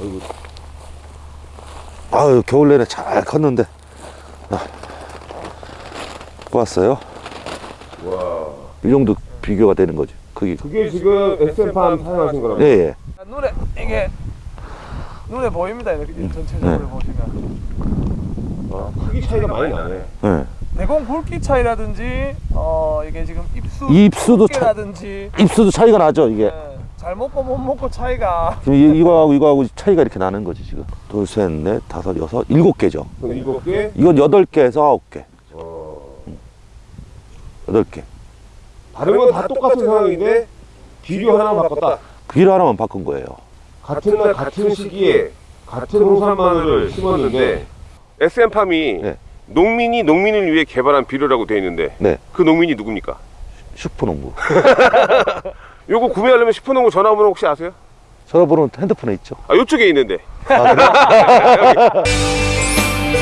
어이구. 아유 겨울 내내 잘 컸는데 아, 뽑았어요 와. 이 정도 비교가 되는 거죠 크기 그게 지금 SM팜 사용하신 거라고? 예예 눈에 이게 눈에 보입니다 이렇게 전체적으로 네. 보시면 아, 크기 차이가 많이 나네. 예. 대공 굵기 차이라든지 어 이게 지금 입수 입수도 차, 두께라든지 입수도 차이가 나죠 이게 예, 잘 먹고 못 먹고 차이가 지금 이- 이거하고 이거하고 차이가 이렇게 나는 거지 지금 둘셋넷 다섯 여섯 일곱 개죠 일곱 개? 이건 여덟 개에서 아홉 개 어. 여덟 개 다른 건 다 똑같은 상황인데 비료 하나 바꿨다. 비료 하나만 바꾼 거예요 같은 날 같은 시기에 같은 홍산 마늘을 심었는데 SM팜이 네. 농민이 농민을 위해 개발한 비료라고 되어 있는데 네 그 농민이 누굽니까? 슈퍼농부 요거 구매하려면 슈퍼농구 전화번호 혹시 아세요? 전화번호 핸드폰에 있죠 아 요쪽에 있는데 아, 그래?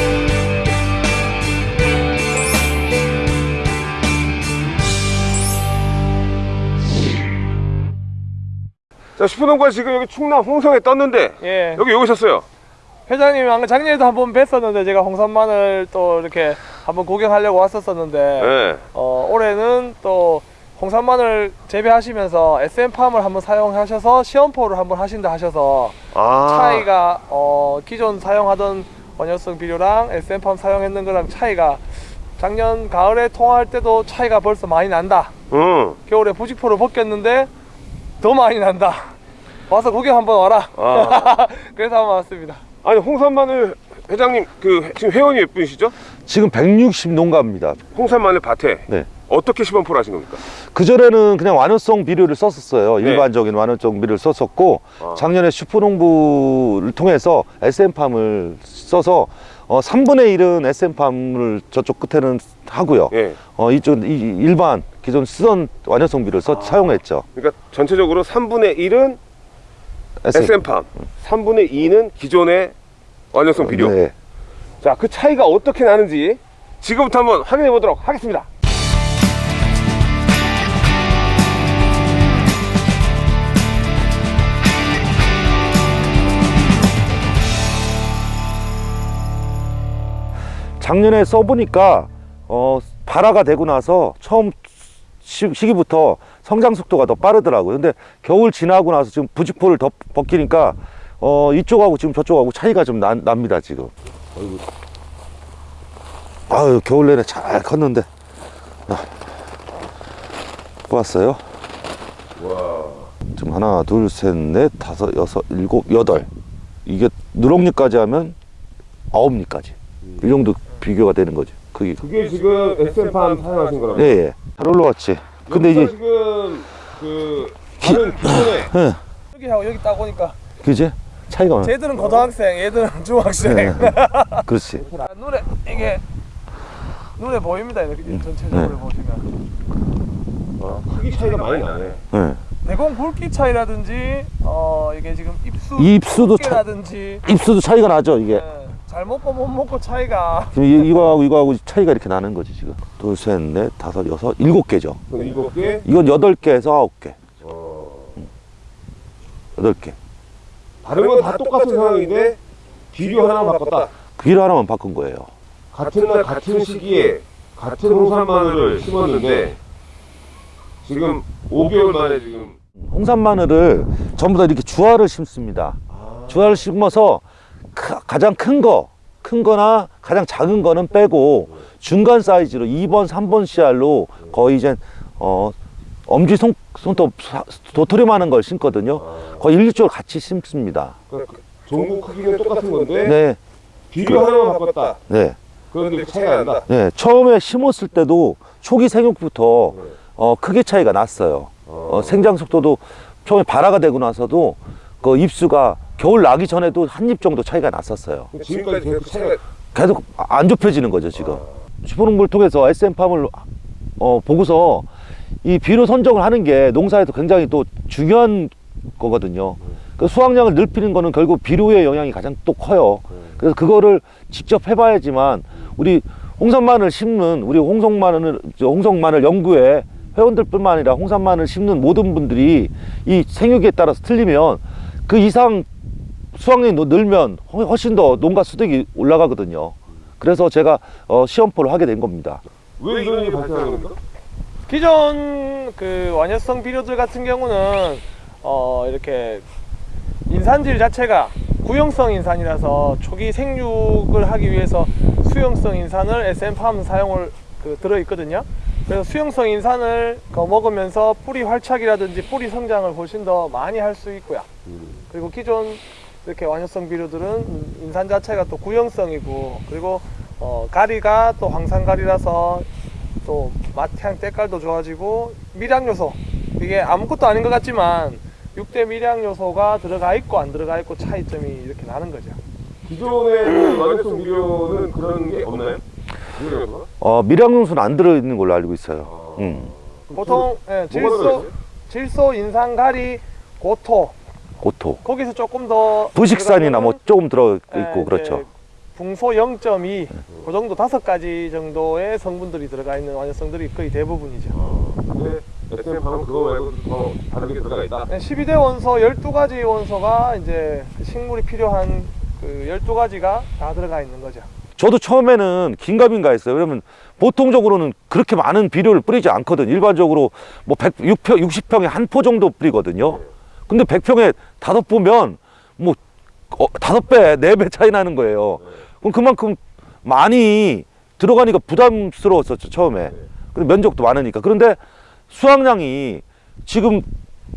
자 슈퍼농구가 지금 여기 충남 홍성에 떴는데 예 여기 왜 오셨어요? 회장님 아까 작년에도 한 번 뵀었는데 제가 홍산마늘 또 이렇게 한번 구경하려고 왔었었는데 네. 어, 올해는 또 홍산마늘 재배하시면서 SM팜을 한번 사용하셔서 시험포를 한번 하신다 하셔서 아 차이가 어, 기존 사용하던 원효성 비료랑 SM팜 사용했는 거랑 차이가 작년 가을에 통화할 때도 차이가 벌써 많이 난다 응. 겨울에 부직포를 벗겼는데 더 많이 난다 와서 구경 한번 와라 아. 그래서 한번 왔습니다 아니 홍산 마늘 회장님 그 지금 회원이 몇 분이시죠? 지금 160 농가입니다 홍산 마늘 밭에 네. 어떻게 시범포를 하신 겁니까? 그전에는 그냥 완효성 비료를 썼었어요. 네. 일반적인 완효성 비료를 썼었고 아. 작년에 슈퍼농부를 통해서 SM팜을 써서 어, 3분의 1은 SM팜을 저쪽 끝에는 하고요. 예. 어, 이쪽 이, 일반 기존 쓰던 완효성 비료를 써, 사용했죠. 그러니까 전체적으로 3분의 1은 SM. SM팜, 3분의 2는 기존의 완효성 비료. 네. 자, 그 차이가 어떻게 나는지 지금부터 한번 확인해 보도록 하겠습니다. 작년에 써보니까 어, 발화가 되고 나서 처음 시, 시기부터 성장 속도가 더 빠르더라고요. 근데 겨울 지나고 나서 지금 부직포를 더 벗기니까 어, 이쪽하고 지금 저쪽하고 차이가 좀 나, 납니다 지금. 어이구. 아유 겨울 내내 잘 컸는데 아, 뽑았어요. 와. 지금 하나 둘셋넷 다섯 여섯 일곱 여덟 이게 누렁잎까지 하면 아홉 잎까지 이 정도 비교가 되는 거죠. 그게 그게 지금 SM팜 사용하신 거라고? 예 예 잘 올라왔지. 근데 이제 지금 그 다른 기존에 예, 여기 하고 여기 딱 오니까 그지 차이가 많아. 쟤들은 고등학생 얘들은 중학생 예, 그렇지. 아, 눈에 이게 눈에 보입니다 이렇게 전체적으로 네. 보시면 아, 크기 차이가 많이 나네. 예. 대공 굵기 차이라든지 어 이게 지금 입수 입수도 차, 두께라든지 입수도 차이가 나죠 이게. 예, 잘 먹고 못 먹고 차이가 지금 이- 이거하고 이거하고 차이가 이렇게 나는 거지 지금. 둘셋넷 다섯 여섯 일곱 개죠. 일곱 개. 이건 여덟 개에서 아홉 개. 어. 여덟 개. 다른 건 다 똑같은 상황인데 비료 하나 바꿨다. 비료 하나만 바꾼 거예요. 같은 날 같은 시기에 같은 홍산 마늘을 심었는데 지금 5개월 만에 지금 홍산 마늘을 전부 다 이렇게 주화를 심습니다. 주화를 심어서 크- 가장 큰 거, 큰 거나 가장 작은 거는 빼고 중간 사이즈로 2번, 3번 씨알로 거의 이제 어 엄지 손, 손톱 사- 도토리만 한 걸 심거든요. 거의 일주일 같이 심습니다. 그러니까 종구 크기는 똑같은 건데 네, 비료 하나만 바꿨다. 네, 그런데 차이가 난다. 네. 처음에 심었을 때도 초기 생육부터 어, 크게 차이가 났어요. 어, 생장 속도도 처음에 발화가 되고 나서도 그 입수가 겨울 나기 전에도 한 입 정도 차이가 났었어요. 지금까지 계속 차이가 계속 안 좁혀지는 거죠 지금. 슈퍼농부를 통해서 SM팜을 어, 보고서 이 비료 선정을 하는 게 농사에서 굉장히 또 중요한 거거든요. 그 수확량을 넓히는 거는 결국 비료의 영향이 가장 또 커요. 그래서 그거를 직접 해봐야지만 우리 홍산마늘 심는 우리 홍성마늘 저 홍성마늘 연구회 회원들뿐만 아니라 홍산마늘 심는 모든 분들이 이 생육에 따라서 틀리면 그 이상 수확량이 너- 늘면 훨- 훨씬 더 농가 수득이 올라가거든요. 그래서 제가 어, 시험포를 하게 된 겁니다. 왜 이런 일이 발생하는 겁니까? 기존 그 완효성 비료들 같은 경우는 어 이렇게 인산질 자체가 구형성 인산이라서 초기 생육을 하기 위해서 수용성 인산을 SM팜 사용을 그 들어 있거든요. 그래서 수용성 인산을 그 먹으면서 뿌리 활착이라든지 뿌리 성장을 훨씬 더 많이 할 수 있고요. 그리고 기존 이렇게 완효성 비료들은 인산 자체가 또 구형성이고 그리고 어, 가리가 또 황산가리라서 또 맛향 때깔도 좋아지고 미량 요소 이게 아무것도 아닌 것 같지만 6대 미량 요소가 들어가 있고 안 들어가 있고 차이점이 이렇게 나는 거죠. 기존의 그 완효성 비료는 그런 게 없나요? 비료가? 어, 밀양용수는 안 들어있는 걸로 알고 있어요. 음, 보통 예, 질소? 질소, 인산, 가리, 고토 고토. 거기서 조금 더 부식산이나 뭐 조금 들어있고 예, 그렇죠. 붕소 0.2, 그 정도 다섯 가지 정도의 성분들이 들어가 있는 완효성들이 거의 대부분이죠. 근데 SM팜은 그거 말고 더 다른 게 들어가 있다. 12대 원소 12가지 원소가 이제 그 식물이 필요한 그 12가지가 다 들어가 있는 거죠. 저도 처음에는 긴가민가 했어요. 왜냐면 보통적으로는 그렇게 많은 비료를 뿌리지 않거든. 일반적으로 뭐 100, 6평, 60평에 한 포 정도 뿌리거든요. 근데 100평에 다섯 보면 뭐 어, 다섯 배, 네 배 차이 나는 거예요. 그럼 그만큼 많이 들어가니까 부담스러웠었죠, 처음에. 근데 면적도 많으니까. 그런데 수확량이 지금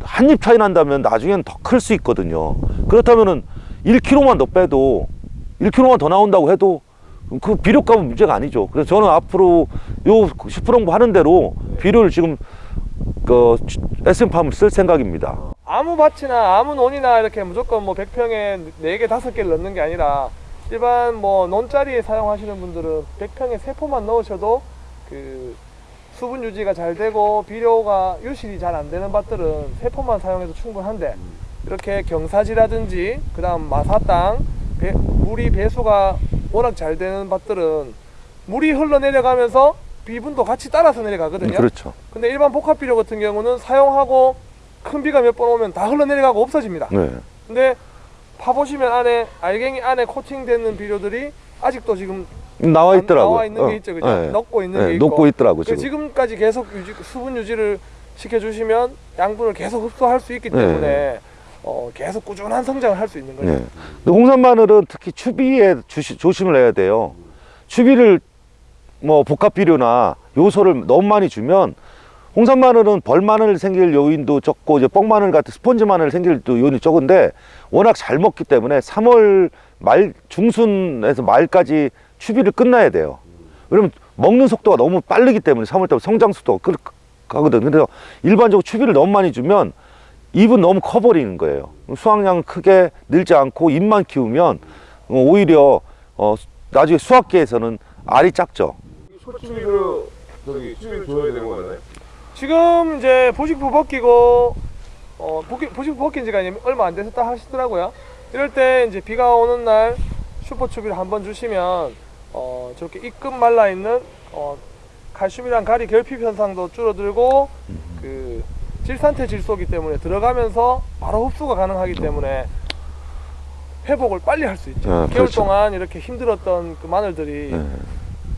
한 입 차이 난다면 나중엔 더 클 수 있거든요. 그렇다면은 1kg만 더 빼도 1kg만 더 나온다고 해도 그 비료값은 문제가 아니죠. 그래서 저는 앞으로 요 슈프롱부 하는 대로 비료를 지금 그 SM팜을 쓸 생각입니다. 아무 밭이나 아무 논이나 이렇게 무조건 뭐 100평에 4개, 5개를 넣는 게 아니라 일반 뭐 논자리에 사용하시는 분들은 100평에 3포만 넣으셔도 그 수분 유지가 잘 되고 비료가 유실이 잘 안 되는 밭들은 3포만 사용해도 충분한데 이렇게 경사지라든지 그 다음 마사 땅 배- 물이 배수가 워낙 잘 되는 밭들은 물이 흘러내려가면서 비분도 같이 따라서 내려가거든요. 그렇죠. 근데 일반 복합 비료 같은 경우는 사용하고 큰 비가 몇 번 오면 다 흘러내려가고 없어집니다. 네. 근데 파보시면 안에 알갱이 안에 코팅되는 비료들이 아직도 지금 나와 있더라고요. 나와 있는 게 있죠, 그죠? 네. 넣고 있는 네, 게 있고. 녹고 있더라고 그 지금. 지금까지 계속 유지, 수분 유지를 시켜 주시면 양분을 계속 흡수할 수 있기 네. 때문에 어, 계속 꾸준한 성장을 할 수 있는 거죠. 네. 근데 홍산 마늘은 특히 추비에 주시, 조심을 해야 돼요. 추비를 뭐 복합 비료나 요소를 너무 많이 주면 홍산 마늘은 벌 마늘 생길 요인도 적고 이제 뻥 마늘 같은 스펀지 마늘 생길 또 요인이 적은데 워낙 잘 먹기 때문에 3월 말 중순에서 말까지 추비를 끝나야 돼요. 왜냐면 먹는 속도가 너무 빠르기 때문에 3월 달 성장 속도가 그, 가거든. 그래서 일반적으로 추비를 너무 많이 주면 잎은 너무 커버리는 거예요. 수확량 크게 늘지 않고 잎만 키우면 어, 오히려 어, 나중에 수확기에서는 알이 작죠. 소추비를 저기 추비를 줘야 되는 거잖아요. 지금 이제 보식부 벗기고 어, 보식부 벗긴 지가 얼마 안 됐다 하시더라고요. 이럴 때 이제 비가 오는 날 슈퍼추비를 한번 주시면 어, 저렇게 입금 말라 있는 어, 칼슘이랑 가리 결핍 현상도 줄어들고 그 질산태 질소기 때문에 들어가면서 바로 흡수가 가능하기 때문에 회복을 빨리 할 수 있죠. 아, 개월 그렇죠. 동안 이렇게 힘들었던 그 마늘들이 네.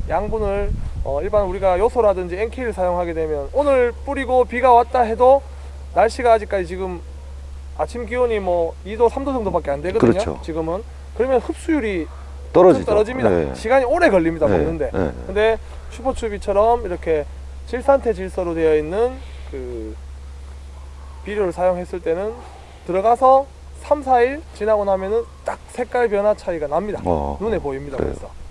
양분을 어, 일반 우리가 요소라든지 NK를 사용하게 되면 오늘 뿌리고 비가 왔다 해도 날씨가 아직까지 지금 아침 기온이 뭐 2도 3도 정도밖에 안 되거든요. 그렇죠. 지금은 그러면 흡수율이 떨어지죠. 떨어집니다. 네. 시간이 오래 걸립니다 네, 먹는데. 네. 근데 슈퍼추비처럼 이렇게 질산태 질소로 되어 있는 그 비료를 사용했을 때는 들어가서 3, 4일 지나고 나면은 딱 색깔 변화 차이가 납니다. 어, 눈에 보입니다. 그래요. 그래서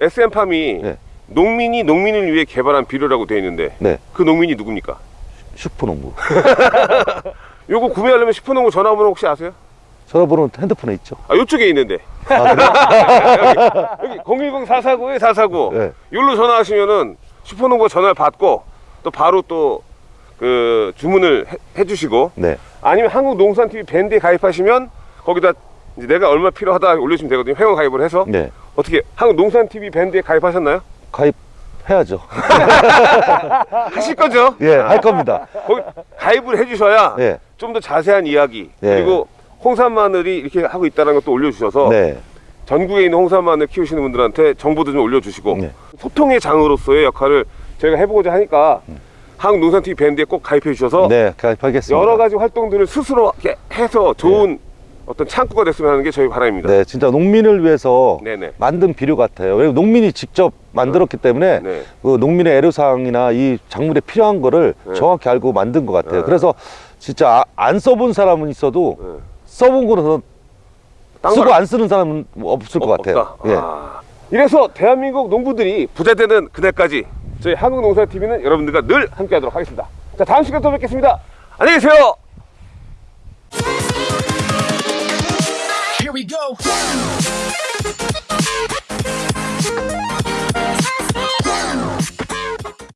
SM팜이 네. 농민이 농민을 위해 개발한 비료라고 되어 있는데 네. 그 농민이 누굽니까? 슈퍼농부. 요거 구매하려면 슈퍼농구 전화번호 혹시 아세요? 전화번호는 핸드폰에 있죠. 아 요쪽에 있는데 아? 여기 010-449에 449 네. 여기로 전화하시면은 슈퍼농구 전화를 받고 또 바로 또 그 주문을 해, 해주시고 네. 아니면 한국농산TV 밴드에 가입하시면 거기다 이제 내가 얼마 필요하다 올려주시면 되거든요 회원 가입을 해서 네. 어떻게 한국농산TV 밴드에 가입하셨나요? 가입해야죠. 하실 거죠? 예, 할 겁니다. 거기 가입을 해주셔야 예. 좀더 자세한 이야기 예. 그리고 홍산 마늘이 이렇게 하고 있다는 것도 올려주셔서 네. 전국에 있는 홍산 마늘 키우시는 분들한테 정보도 좀 올려주시고 네. 소통의 장으로서의 역할을 저희가 해보고자 하니까 한국농산TV 밴드에 꼭 가입해 주셔서 네, 가입하겠습니다. 여러 가지 활동들을 스스로 이렇게 해서 좋은 어떤 창구가 됐으면 하는 게 저희 바람입니다. 네, 진짜 농민을 위해서 네네. 만든 비료 같아요. 왜냐면 농민이 직접 만들었기 때문에 네. 그 농민의 애로사항이나 이 작물에 필요한 거를 네. 정확히 알고 만든 것 같아요. 네. 그래서 진짜 아- 안 써본 사람은 있어도 네. 써본 딴 쓰고 안 쓰는 사람은 없을 것 없- 같아요. 예. 아. 이래서 대한민국 농부들이 부자 되는 그날까지 저희 한국농사TV는 여러분들과 늘 함께하도록 하겠습니다. 자 다음 시간에 또 뵙겠습니다. 안녕히 계세요. We go.